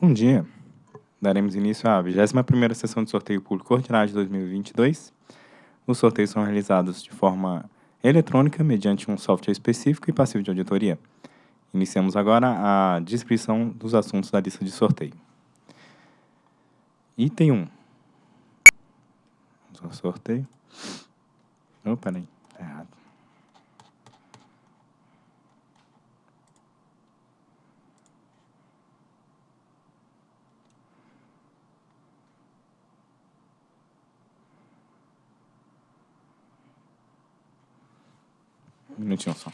Bom dia. Daremos início à 21ª sessão de sorteio público ordinário de 2022. Os sorteios são realizados de forma eletrônica mediante um software específico e passivo de auditoria. Iniciamos agora a descrição dos assuntos da lista de sorteio. Item 1. Vamos ao sorteio. Oh, peraí, tá errado. nous tuons ça.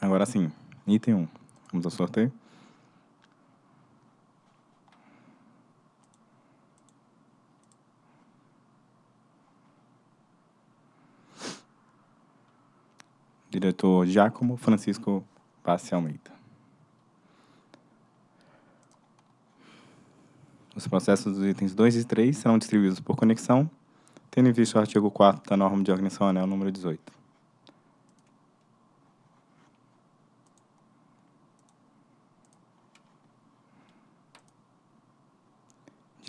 Agora sim, item 1. Vamos ao sorteio. Diretor Giacomo Francisco Passe Almeida. Os processos dos itens 2 e 3 serão distribuídos por conexão, tendo em vista o artigo 4 da norma de organização anel número 18.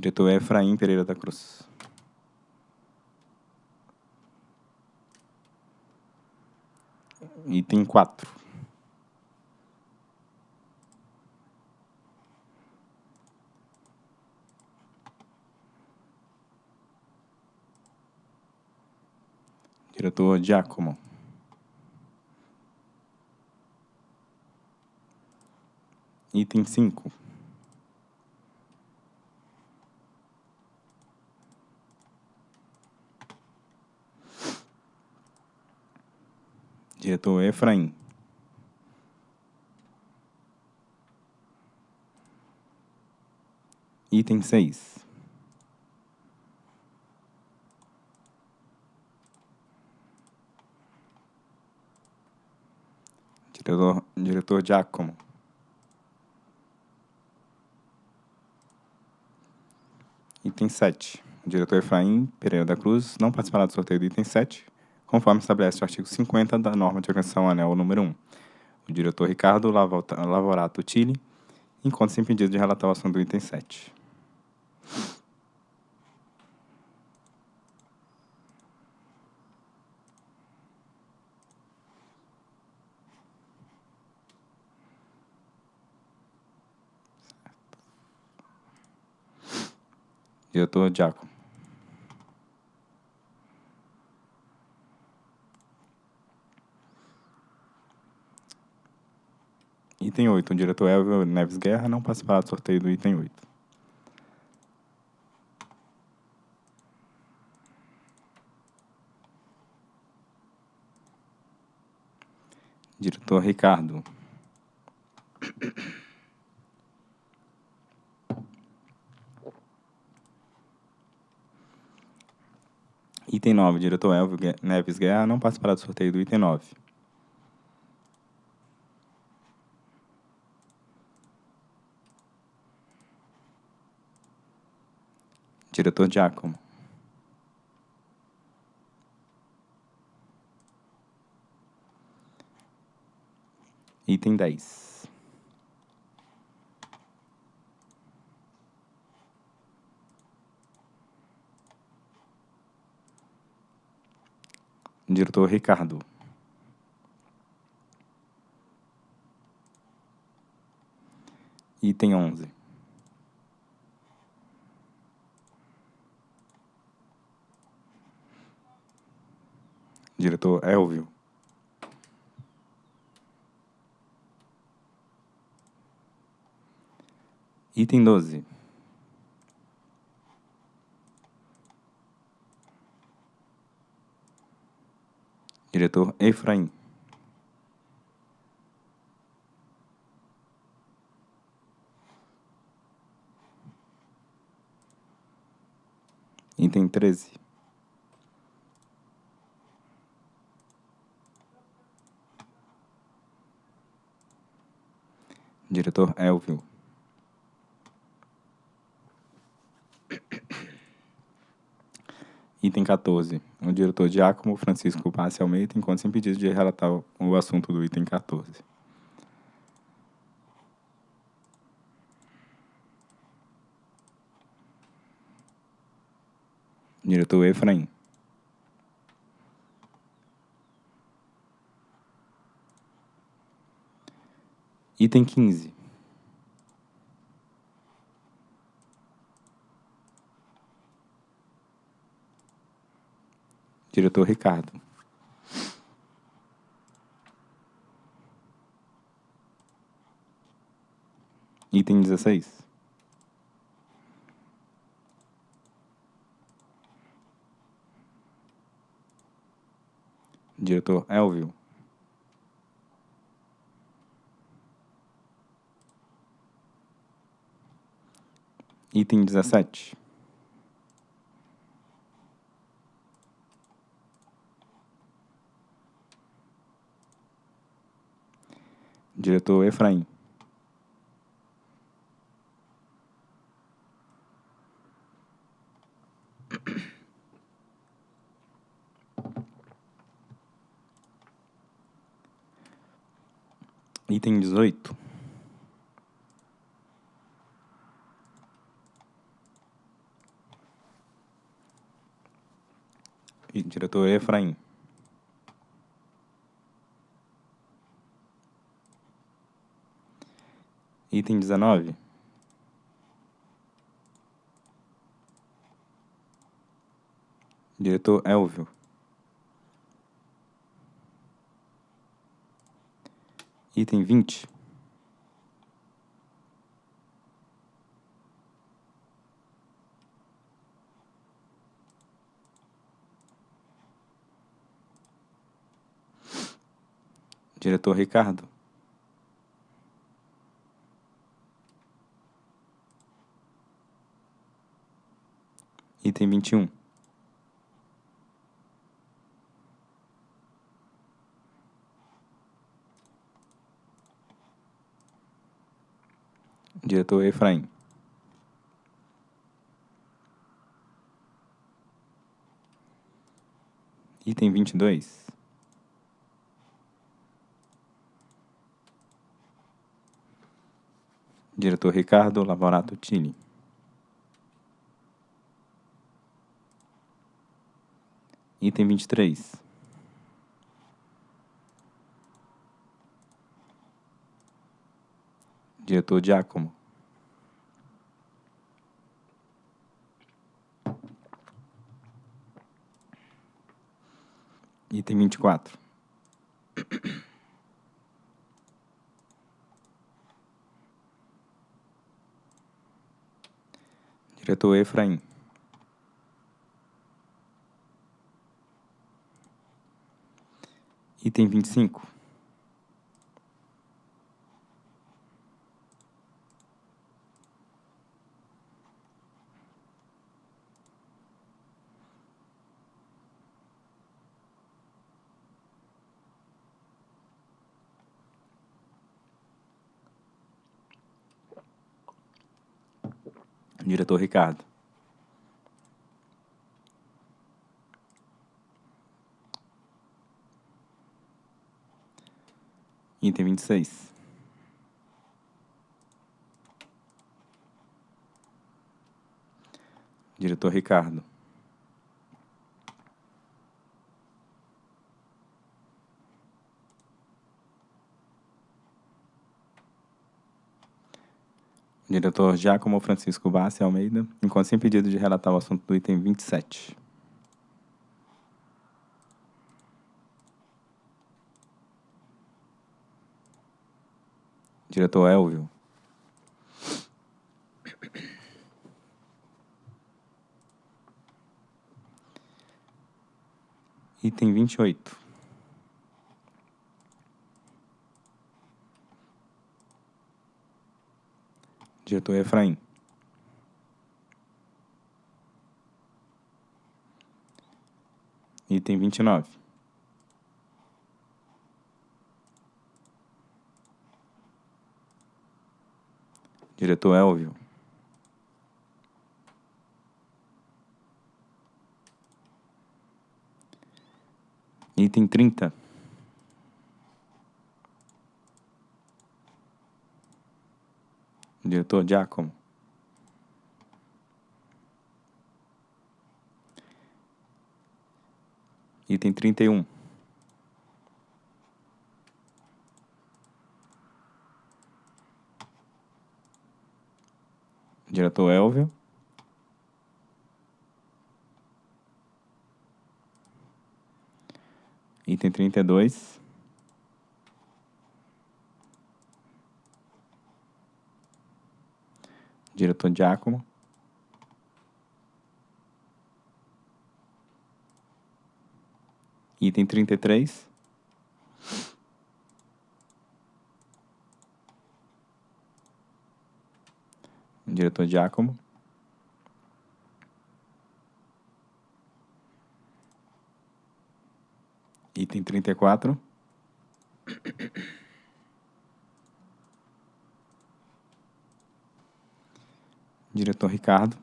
Diretor Efraim Pereira da Cruz. Item 4. Diretor Giacomo. Item 5. Diretor Efraim. Item 6. Diretor, diretor Giacomo. Item 7. O diretor Efraim Pereira da Cruz não participará do sorteio do item 7, conforme estabelece o artigo 50 da norma de organização anel número 1. O diretor Ricardo Lavorato Tille encontra-se impedido de relatar o assunto do item 7. Diretor Giacomo. Item 8. O diretor Elvio Neves Guerra não participará do sorteio do item 8. Diretor Ricardo. Item 9. Diretor Elvio Neves Guerra não participará do sorteio do item 9. Diretor Giacomo. Item 10. Diretor Ricardo. Item 11. Diretor Elvio. Item 12. Diretor Efraim. Item 13. Diretor Elvio. Item 14. O diretor Giacomo Francisco Passi Almeida encontra-se impedido de relatar o assunto do item 14. Diretor Efraim. Item 15. Diretor Ricardo. Item 16. Diretor Elvio. Item 17. Diretor Efraim. Item 18. E Diretor Efraim. Item 19. Diretor Elvio. Item 20. Diretor Ricardo. Item 21. Diretor Efraim. Item 22. Diretor Ricardo Lavorato Tini. Item 23. Diretor Giacomo. Item 24. Diretor Efraim. Item 25. Diretor Ricardo. Item 26. Diretor Ricardo. Diretor Giacomo Francisco Bassi Almeida, encontra-se impedido de relatar o assunto do item 27. Diretor Elvio. Item 28. Diretor Efraim. Item 29. Diretor Elvio. Item 30. Diretor Giacomo. Item 31. Diretor Elvio. Item 32. Diretor Giacomo. Item 33. Diretor Giacomo. Item 34. Diretor Ricardo.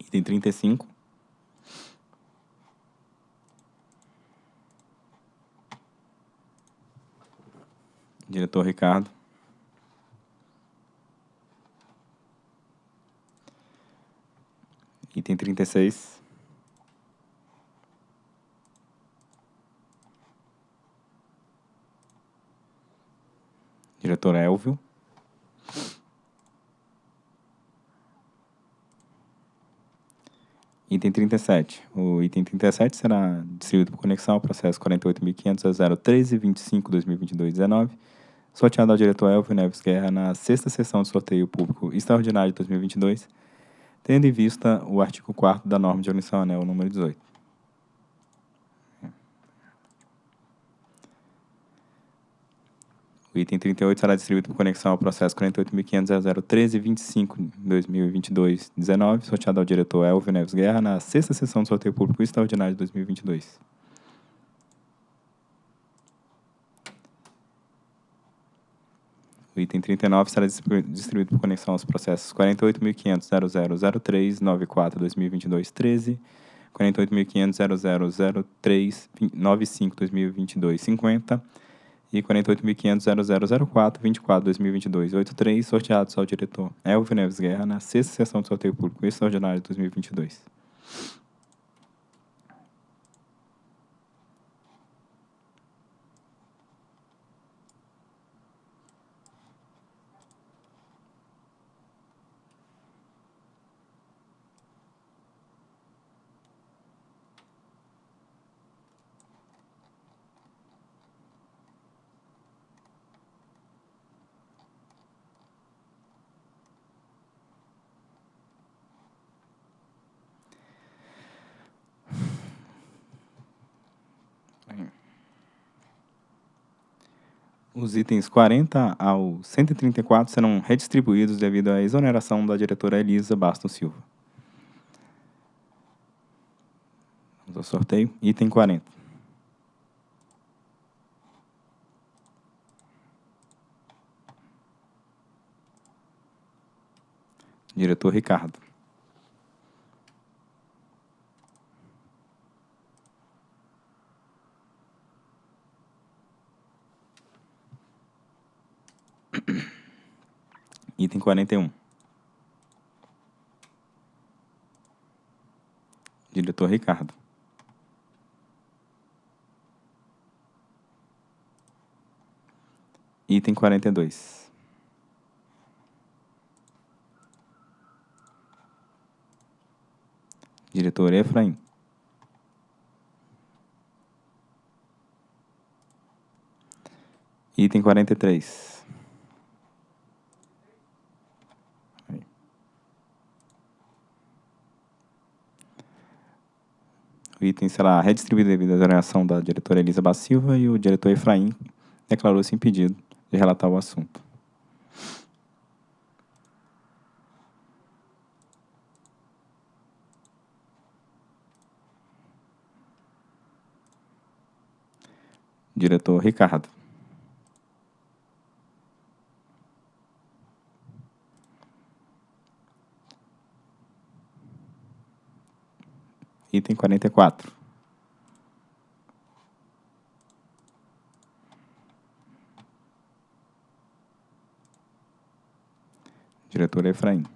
Item 35. Diretor Ricardo. Item 36. Diretor Elvio. Item 37. O item 37 será distribuído por conexão ao processo 48.500.013.25.2022.19, sorteado ao diretor Elvio Neves Guerra na sexta sessão de sorteio público extraordinário de 2022, tendo em vista o artigo 4 da norma de omissão anel número 18. O item 38 será distribuído por conexão ao processo 48.500.013.25.2022.19, sorteado ao diretor Elvio Neves Guerra na sexta sessão do sorteio público extraordinário de 2022. O item 39 será distribuído por conexão aos processos 48.500.0003.94.2022.13, 48.500.0003.95.2022.50 e 48.500.0004.24.2022.83, sorteados ao diretor Elvio Neves Guerra na sexta sessão do sorteio público extraordinário de 2022. Os itens 40 ao 134 serão redistribuídos devido à exoneração da diretora Elisa Bastos Silva. Vamos ao sorteio. Item 40. Diretor Ricardo. Item 41. Diretor Ricardo. Item 42. Diretor Efraim. Item 43. O item será redistribuído devido à exoneração da diretora Elisa Silva e o diretor Efraim declarou-se impedido de relatar o assunto. Diretor Ricardo. Item 44. Diretor Efraim.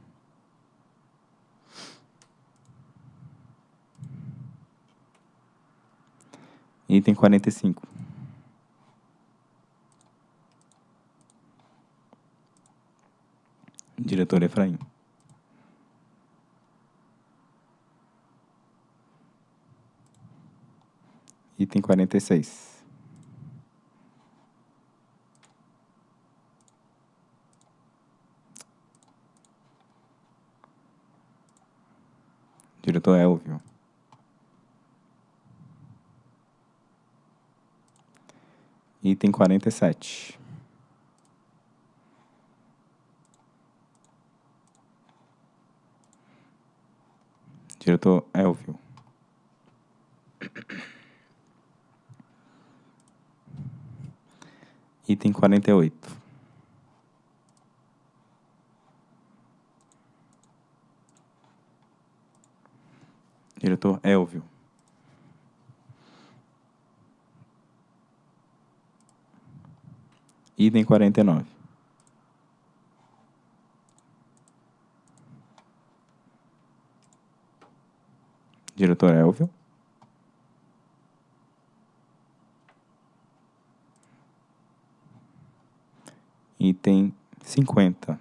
Item 45. Diretor Efraim. Item 46. Diretor Elvio. Item 47. Diretor Elvio. Item 48. Diretor Elvio. Item 49. Diretor Elvio. Item 50.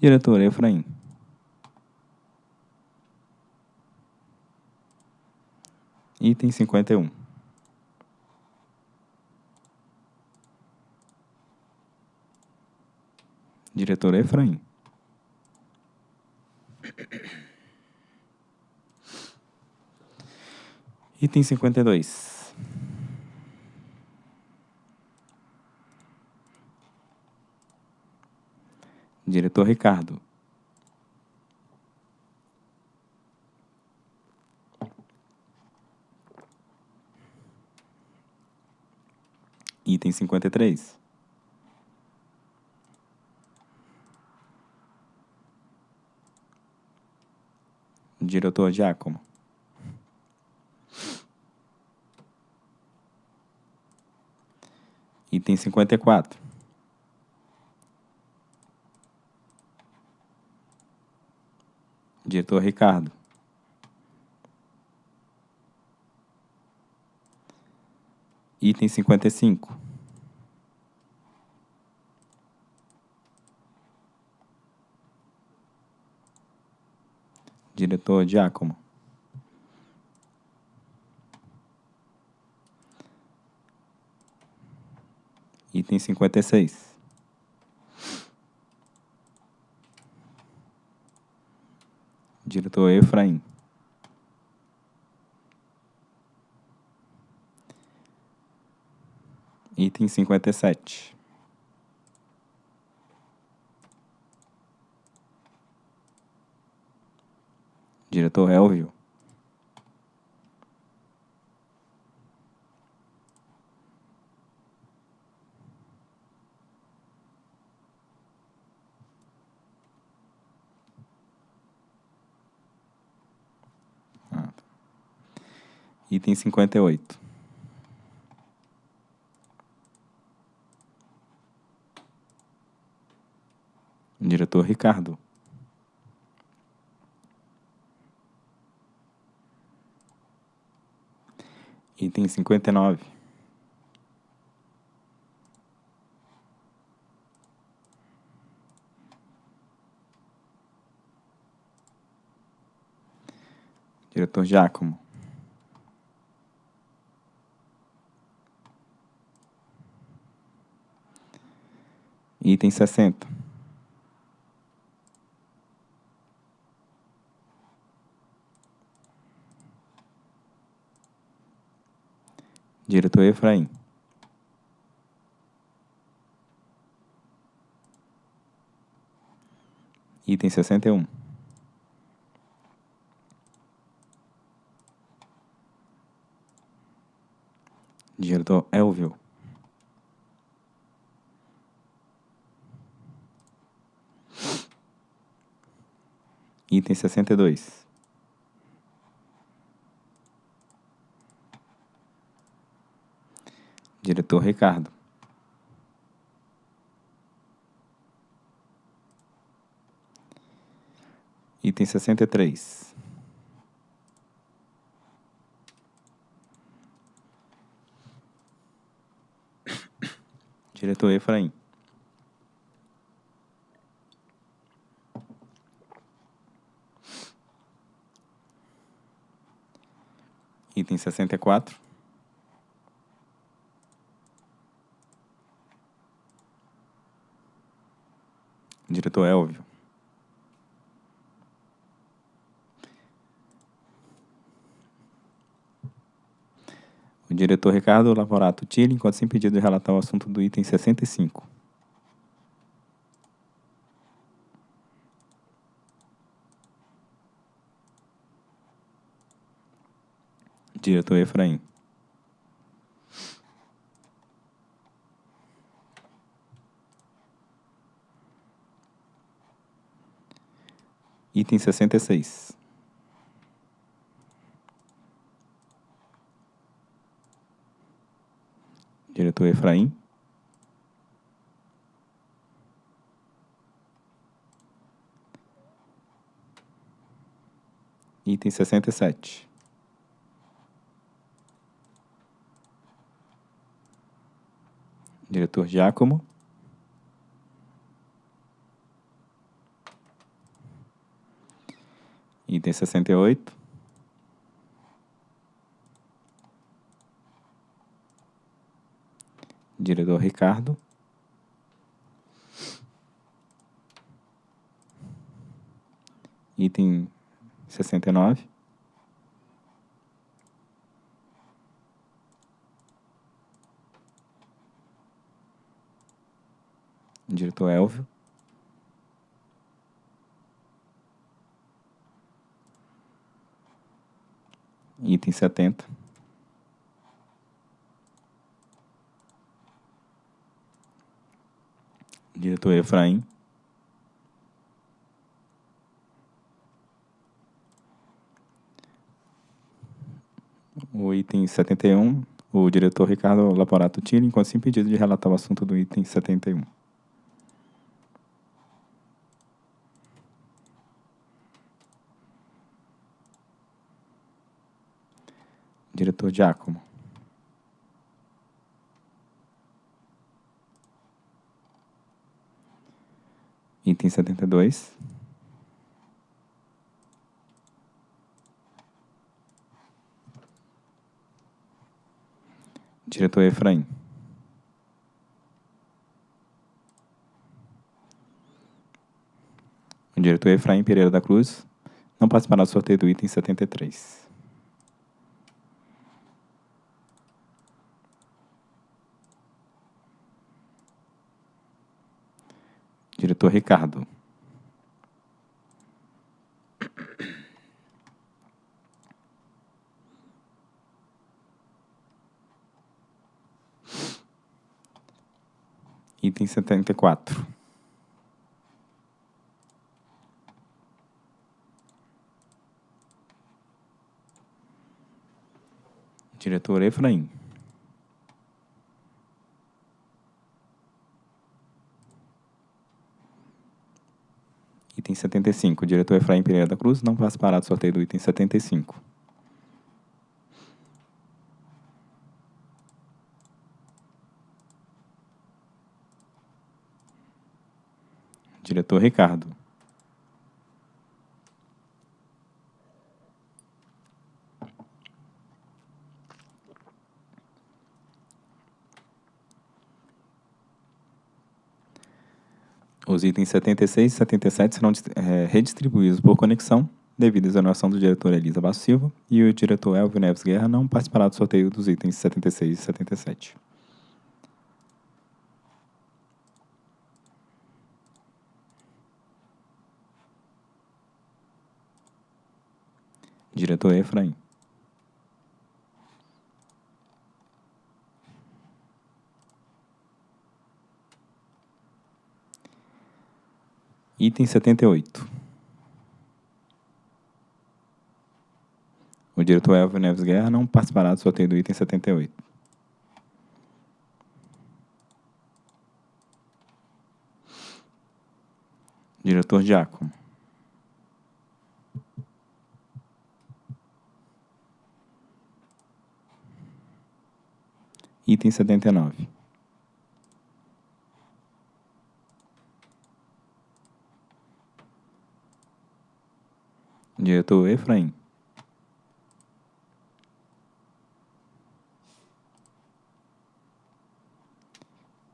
Diretor Efraim. Item 51. Diretor Efraim. Item 52. Diretor Ricardo. Item 53. Diretor Giacomo. Item 54. Diretor Ricardo. Item 55. Diretor Giacomo. Item 56. Diretor Efraim. Item 57. Diretor Elvio. Item 58. Diretor Ricardo. Item 59. Diretor Giacomo. Item 60. Diretor Efraim. Item 61. Diretor Elvio. Item 62. Diretor Ricardo. Item 63. Diretor Efraim. Item 64. Diretor Elvio. O diretor Ricardo Lavorato Tille, enquanto sem pedido de relatar o assunto do item 65. Diretor Efraim. Item 66. Diretor Efraim. Item 67. Diretor Giacomo. Item 68. Diretor Ricardo. Item 69. Diretor Elvio. Item 70. Diretor Efraim. O item 71, o diretor Ricardo Laporato Tille, enquanto sem pedido de relatar o assunto do item 71. Diretor Giacomo. Item 72. Diretor Efraim. O diretor Efraim Pereira da Cruz não participará do sorteio do item 73. Diretor Ricardo. Item 74. Diretor Efraim. Item 75. Diretor Efraim Pereira da Cruz não participará do sorteio do item 75. Diretor Ricardo. Os itens 76 e 77 serão é, redistribuídos por conexão devido à exoneração do diretor Elisa Basso Silva, e o diretor Elvio Neves Guerra não participará do sorteio dos itens 76 e 77. Diretor Efraim. Item 78. O diretor Elvio Neves Guerra não participará do sorteio do item 78. Diretor Giacomo. Item 79. Diretor Efraim.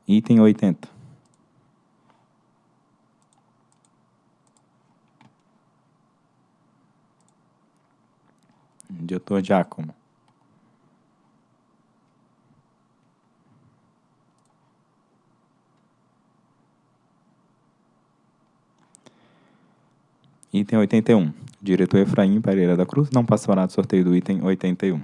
Item 80. Diretor Giacomo. Item 81. Diretor Efraim Pereira da Cruz não passará do sorteio do item 81.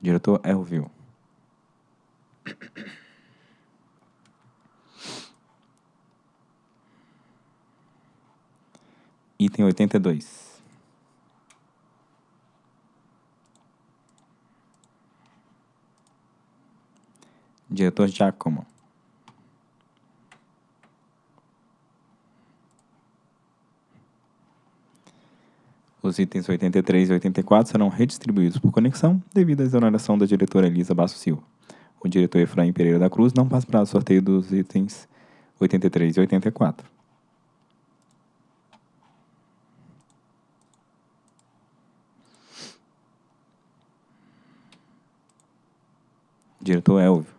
Diretor Elvio. Item 82. Diretor Giacomo. Os itens 83 e 84 serão redistribuídos por conexão devido à exoneração da diretora Elisa Basso Silva. O diretor Efraim Pereira da Cruz não participará do sorteio dos itens 83 e 84. Diretor Elvio.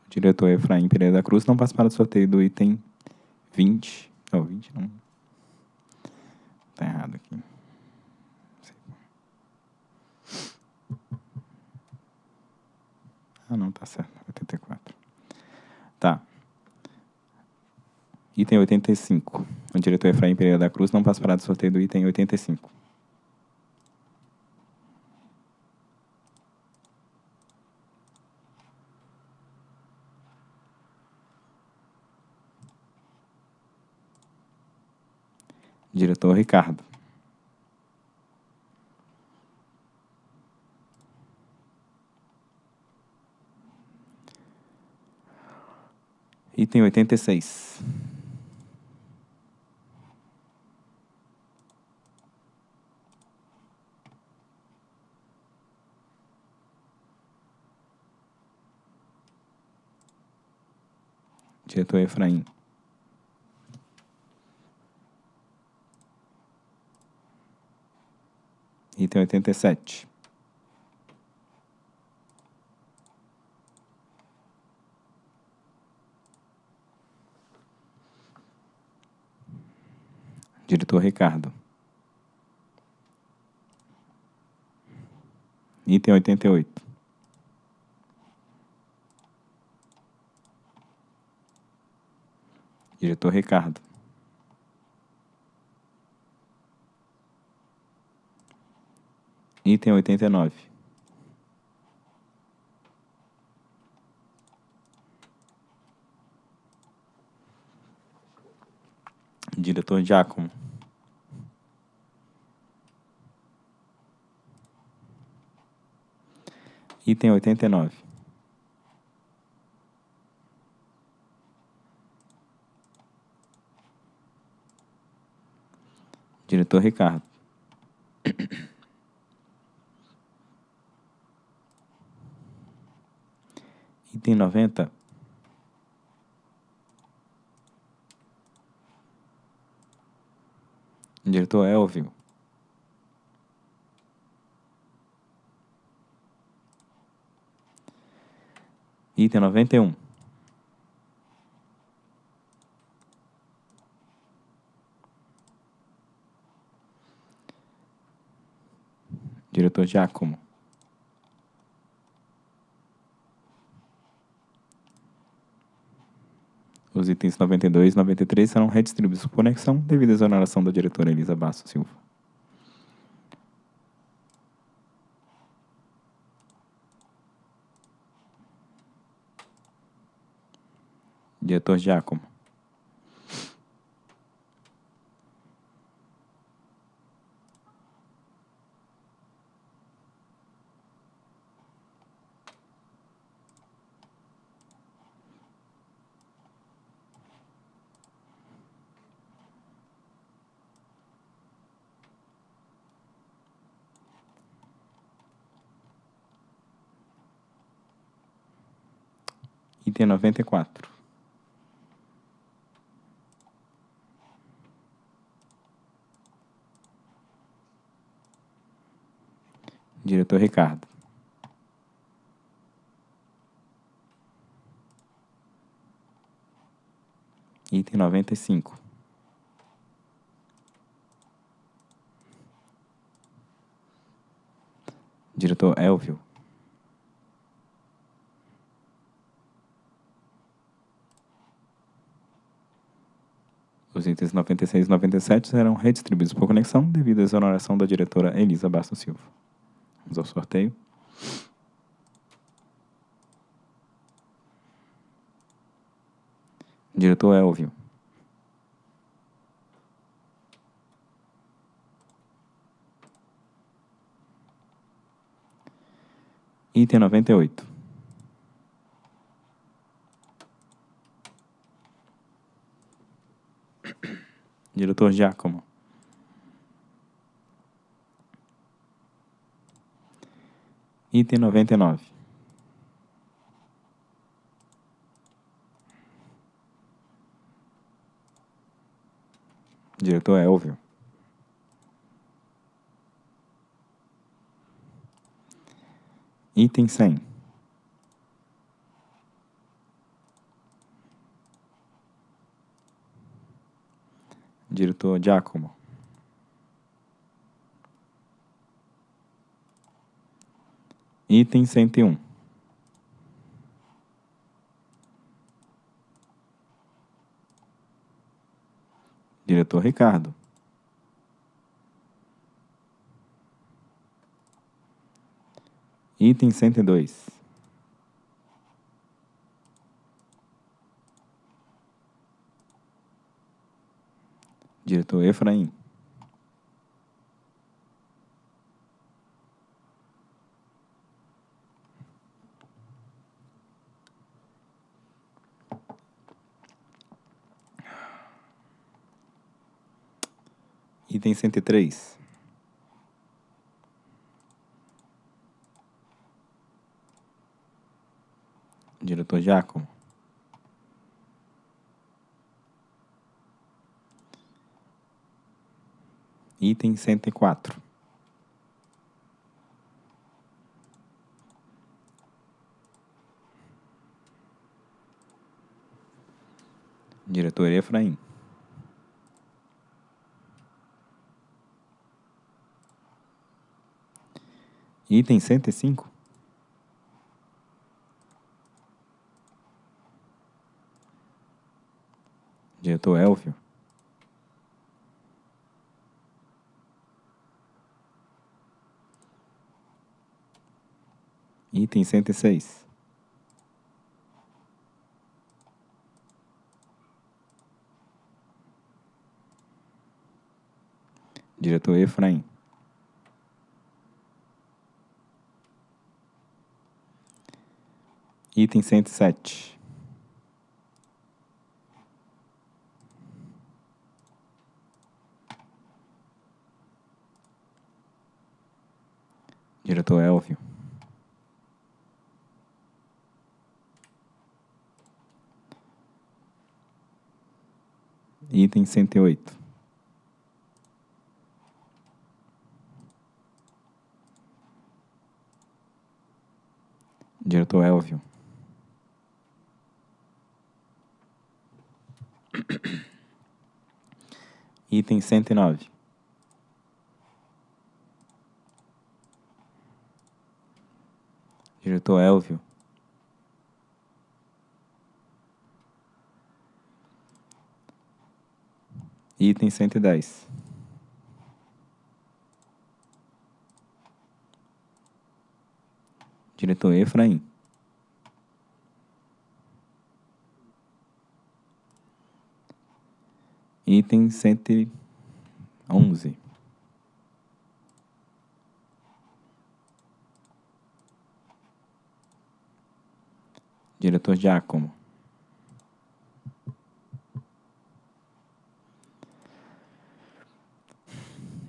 O diretor Efraim Pereira da Cruz não participará do sorteio do item 20. Não, 20 não. Tá errado aqui. Ah, não, tá certo. 84. Tá. Item 85. O diretor Efraim Pereira da Cruz não participará do sorteio do item 85. Diretor Ricardo. Item 86. Diretor Efraim. Item 87. Diretor Ricardo. Item 88. Diretor Ricardo. Item 89. Diretor Giacomo. Item 89. Diretor Ricardo. Item 90. Diretor Elvio. Item 91. Diretor Giacomo. Os itens 92 e 93 serão redistribuídos por conexão devido à exoneração da diretora Elisa Basso Silva. Diretor Giacomo. Item 94. Diretor Ricardo. Item 95. Diretor Elvio. Os itens 96 e 97 serão redistribuídos por conexão devido à exoneração da diretora Elisa Bastos Silva. Vamos ao sorteio. Diretor Elvio. Item 98. Diretor Giacomo. Item 99. Diretor Elvio. Item 100. Diretor Giacomo. Item 101. Diretor Ricardo. Item 102. Diretor Efraim. Item 103. Diretor Giacomo. Item 104. Diretor Efraim. Item 105. Diretor Elvio. Item 106. Diretor Efraim. Item 107. Diretor Elvio. Item 108. Diretor Elvio. Item 109. Diretor Elvio. Item 110. Diretor Efraim. Item 111. Diretor Giacomo.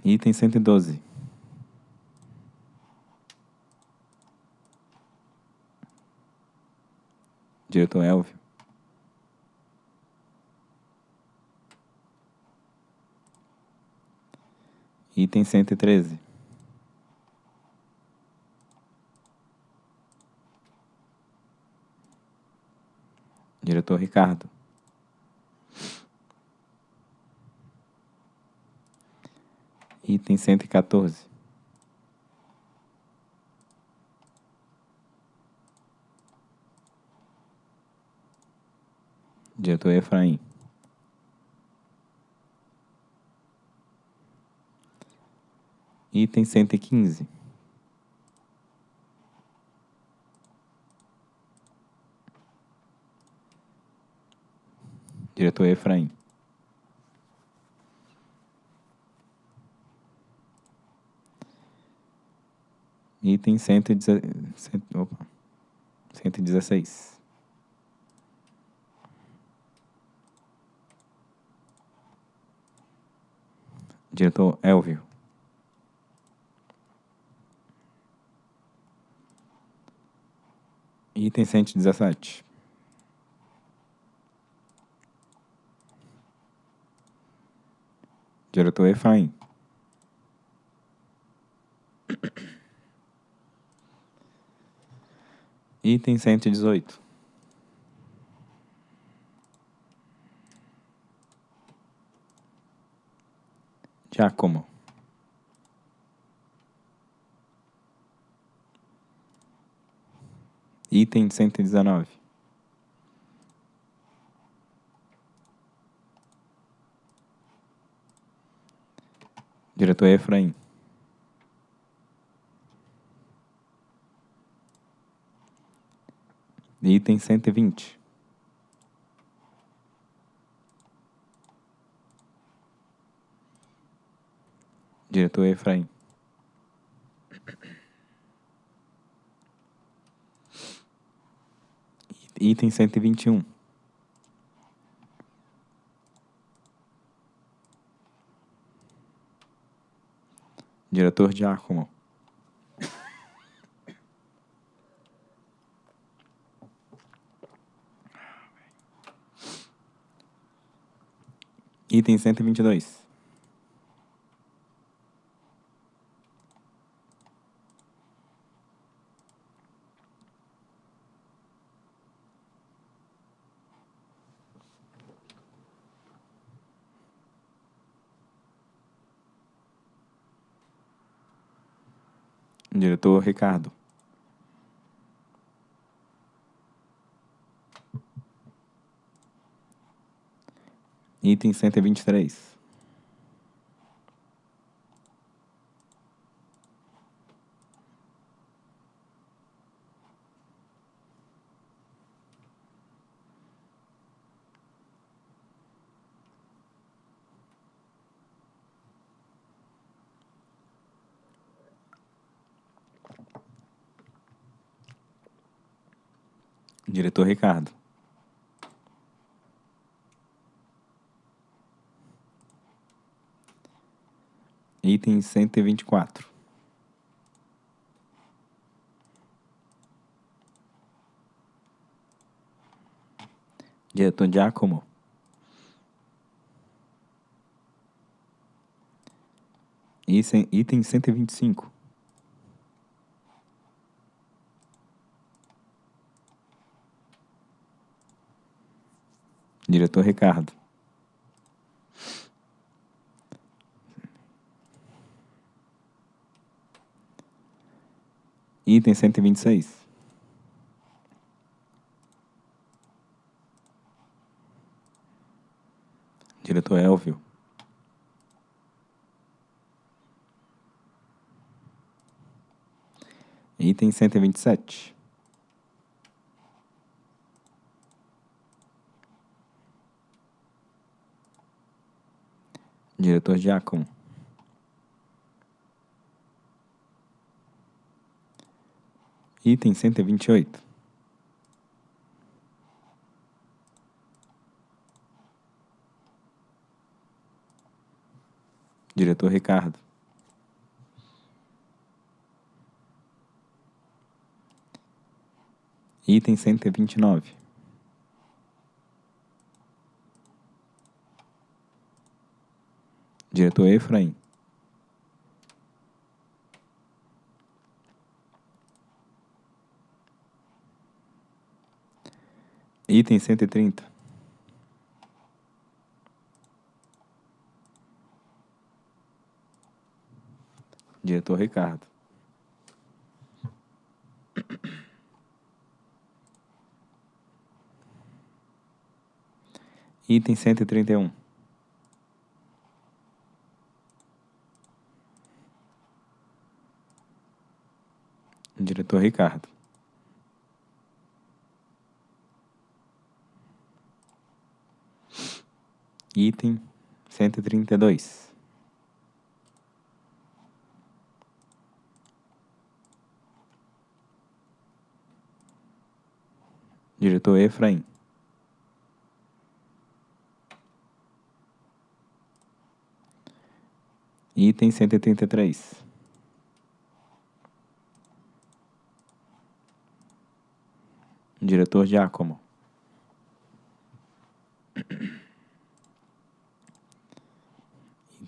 Item 112. Diretor Elvio. Item 113. Diretor Ricardo. Item 114. Diretor Efraim. Item 115. Diretor Efraim. Item 116. Opa. 116. Diretor Elvio. Item 117. Diretor Efraim. Item 118. Giacomo. Item 119. Diretor Efraim. Item 120. Diretor Efraim. Item 121. Diretor Giacomo. Item 122. Diretor Ricardo. Item 123. Diretor Ricardo. Item 124. Diretor Giacomo. Item, item 125. Diretor Ricardo. Item 126. Diretor Elvio. Item 127. Diretor Giacomo. Item 128. Diretor Ricardo. Item 129. Diretor Efraim. Item 130. Diretor Ricardo. Item 131. Diretor Ricardo. Item 132. Diretor Efraim. Item 133. Diretor Giacomo.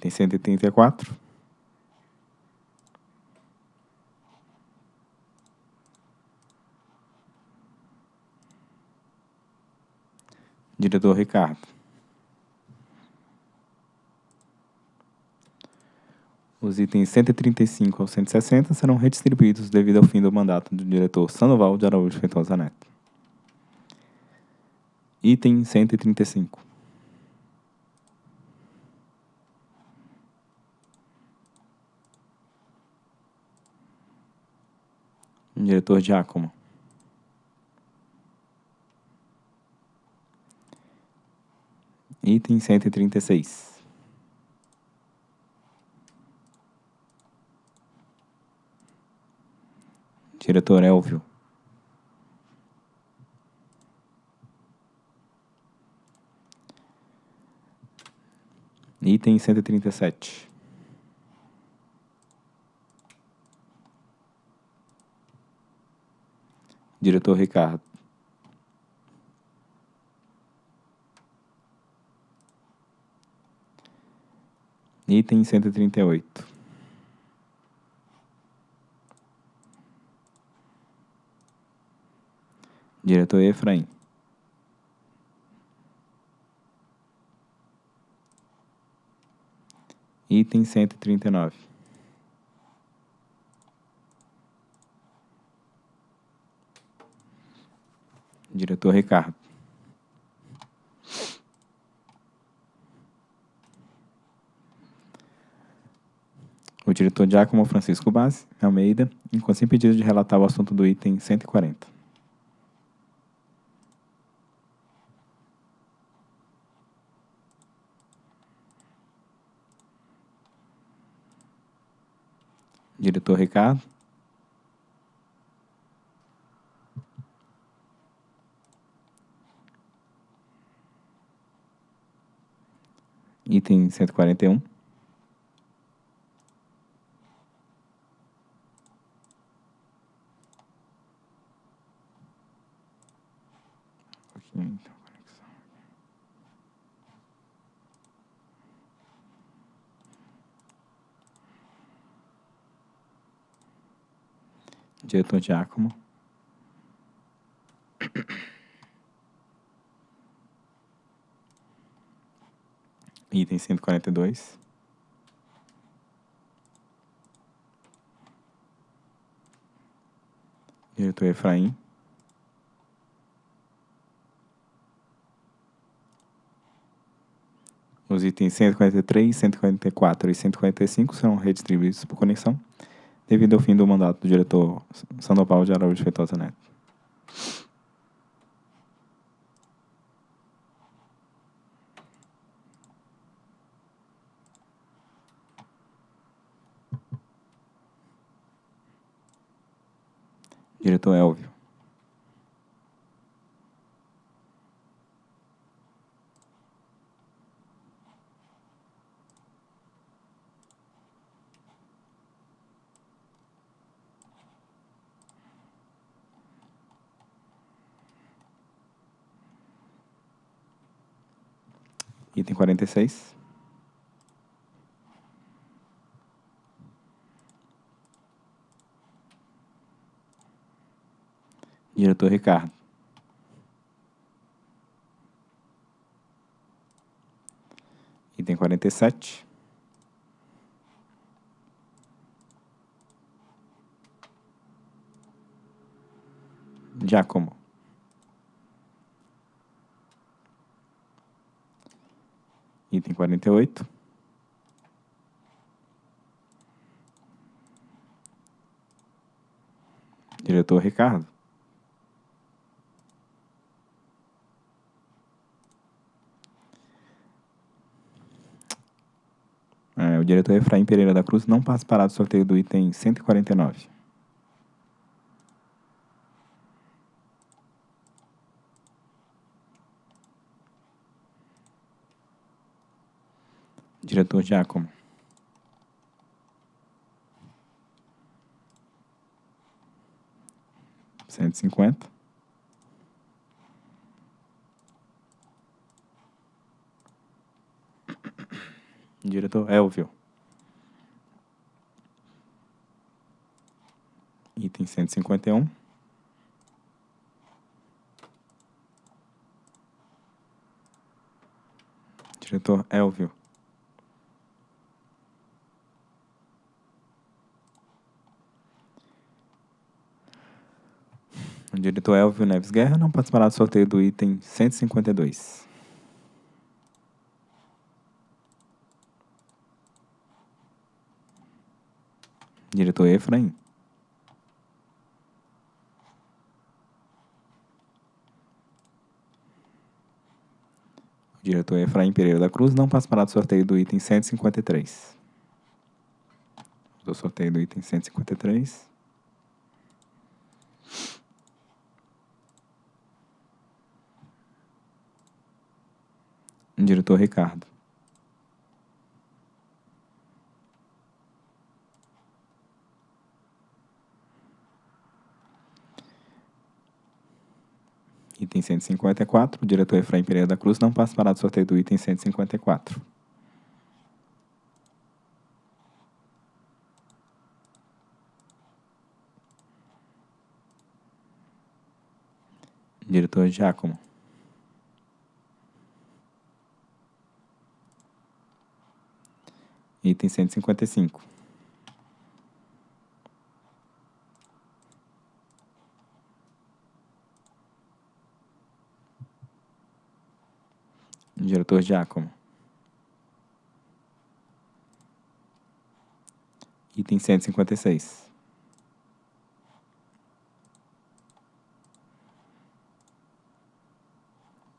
Item 134. Diretor Ricardo. Os itens 135 ao 160 serão redistribuídos devido ao fim do mandato do diretor Sandoval de Araújo Feitosa Neto. Item 135. Diretor Giacomo. Item 136. Diretor Elvio. Item 137. Diretor Ricardo. Item 138. Diretor Efraim. Item 139. Diretor Ricardo. O diretor Giacomo Francisco Bassi Almeida, enquanto sem pedido de relatar o assunto do item 140. Diretor Ricardo. item 141. Então, Diretor Giacomo. Item 142. Diretor Efraim. Os itens 143, 144 e 145 serão redistribuídos por conexão, devido ao fim do mandato do diretor Sandoval de Araújo Feitosa Neto. Diretor Elvio. Item 46. Diretor Ricardo. Item 47. Giacomo. Item 48. Diretor Ricardo. É, o diretor Efraim Pereira da Cruz não participará do sorteio do item 149. Diretor Giacomo. Cento e cinquenta. Diretor Elvio. Item cento e cinquenta e um. Diretor Elvio. O diretor Elvio Neves Guerra não participará do sorteio do item 152. Diretor Efraim. Diretor Efraim Pereira da Cruz não participará do sorteio do item 153. Do sorteio do item 153. Diretor Ricardo. Item 154, o diretor Efraim Pereira da Cruz não participará do sorteio do item 154. Diretor Giacomo. Item 155. Diretor Giacomo. Item 156.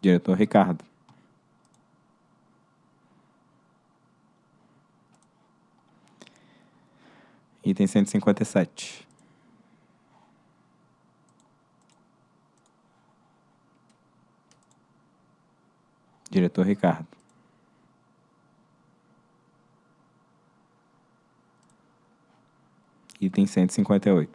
Diretor Ricardo. Item 157. Diretor Ricardo. Item 158.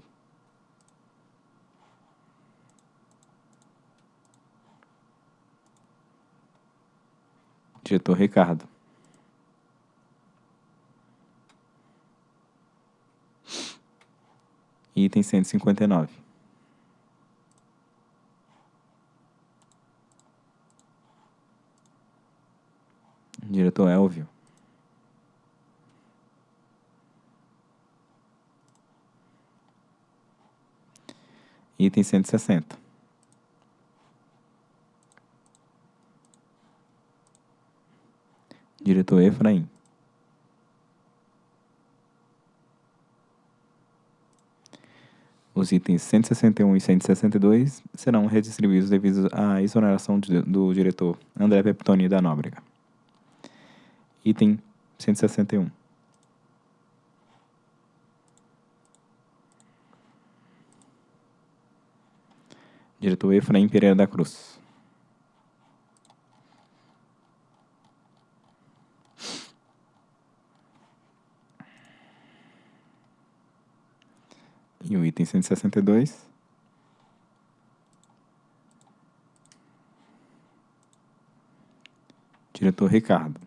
Diretor Ricardo. Item 159. Diretor Elvio. Item 160. Diretor Efraim. Os itens 161 e 162 serão redistribuídos devido à exoneração do diretor André Peptoni da Nóbrega. Item 161. Diretor Efraim Pereira da Cruz. E o item 162. Diretor Ricardo.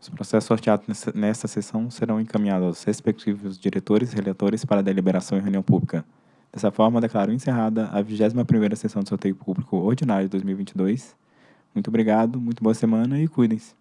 Os processos sorteados nesta sessão serão encaminhados aos respectivos diretores e relatores para deliberação em reunião pública. Dessa forma, declaro encerrada a 21ª sessão de sorteio público ordinário de 2022. Muito obrigado, muito boa semana e cuidem-se.